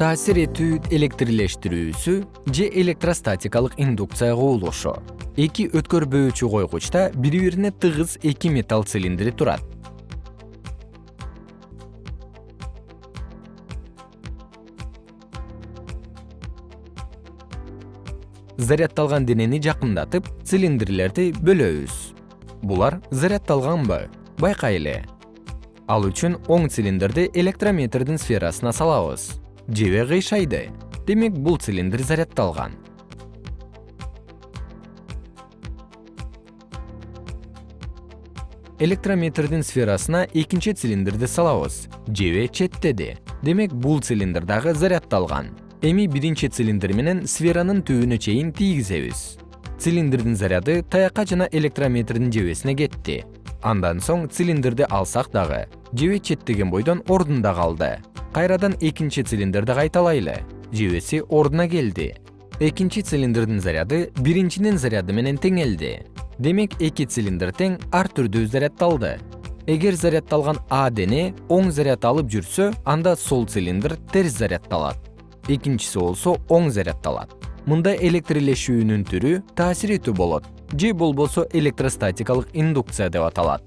таасир этүү электрлештирүүсү же электростатикалык индукция кубулушу эки өткөрбөөчү койгучта бири бирине тыгыз эки металл цилиндри турат. Заряддалган денени жакындатып цилиндрлерди бөлөбүз. Булар заряддалганбы байкайлы ал үчүн оң цилиндрди электрометрдин сферасына салабыз жебе кыйшайды. Демек бул цилиндр заряддалган электрометрдин сферасына экинчи цилиндрди салабыз. Жебе четтеди демек бул цилиндр дагы заряддалган эми биринчи цилиндр менен сферанын түбүнө чейин тийгизебиз. Цилиндрдин заряды таякка жана электрометрдин жебесине кетти. Андан соң цилиндрди алсак дагы жебе четтеген бойдон ордунда калды кайрадан экинчи цилиндрди кайталайлы. Жебеси ордуна келди. Экинчи цилиндрдин заряды биринчинин заряды менен теңелди. Демек эки цилиндр тең ар түрдүү заряддалды эгер заряддалган а дене оң заряд алып жүрсө анда сол цилиндр терс заряддалат экинчиси болсо оң заряддалат мындай электрлешүүнүн түрү таасир этүү болот. Же болбосо электростатикалык индукция деп аталат